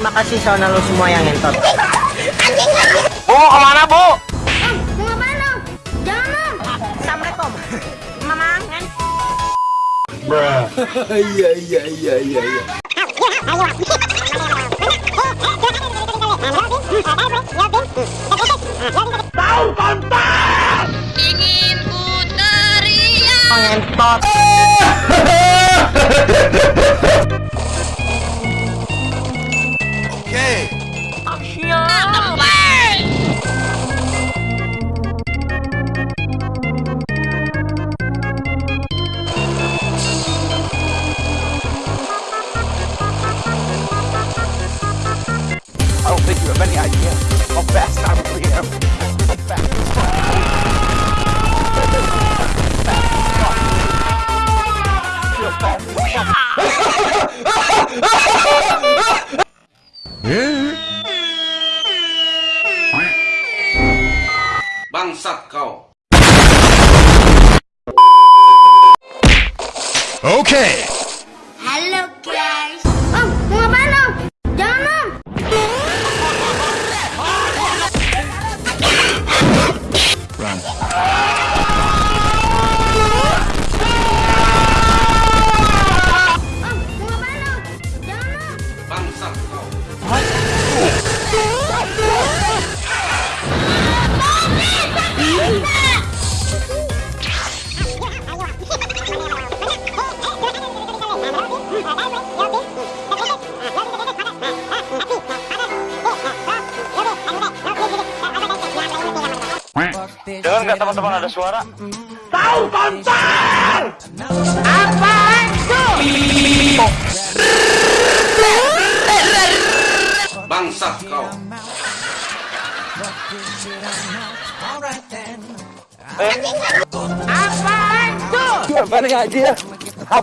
terima kasih saudara lo semua yang ngentot. Bu, ke mana bu? Mau ngapain lo? Jangan. Assalamualaikum. Mamang. Bruh. Iya iya iya iya iya. Ingin ku teriak Ngentot. you have any idea how fast I really am. How fast as fuck. Feel fast as fuck. Bangsat kau. Okay. Halo guys. Dengar nggak teman-teman ada suara? Apaan tuh? Bangsat kau. Apaan tuh? You have any idea how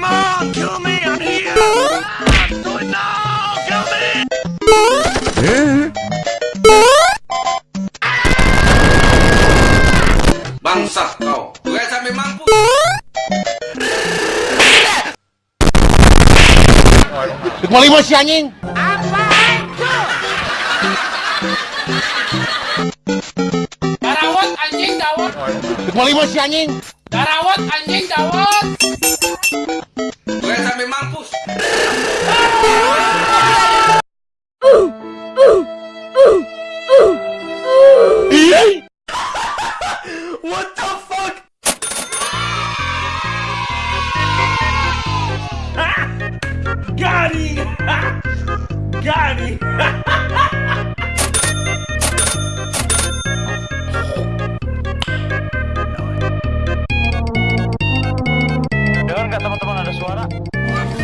Come on, kill me. I'm here. Do it now. Kill me. Bangsat kau. Gue sampai mampu. Kelima si anjing. Apaan tuh? Darawat anjing dawat, Kelima si anjing. darawat anjing dawat.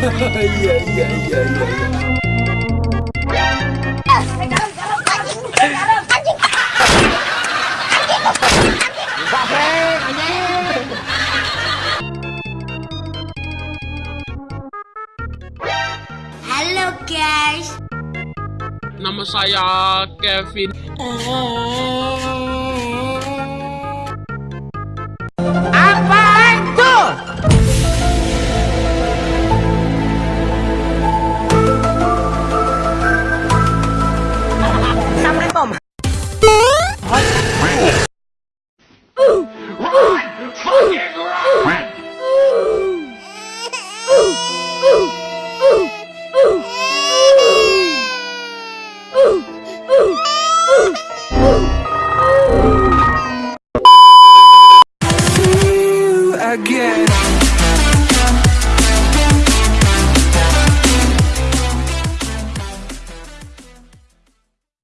Iya iya iya iya. Halo guys. Nama saya Kevin.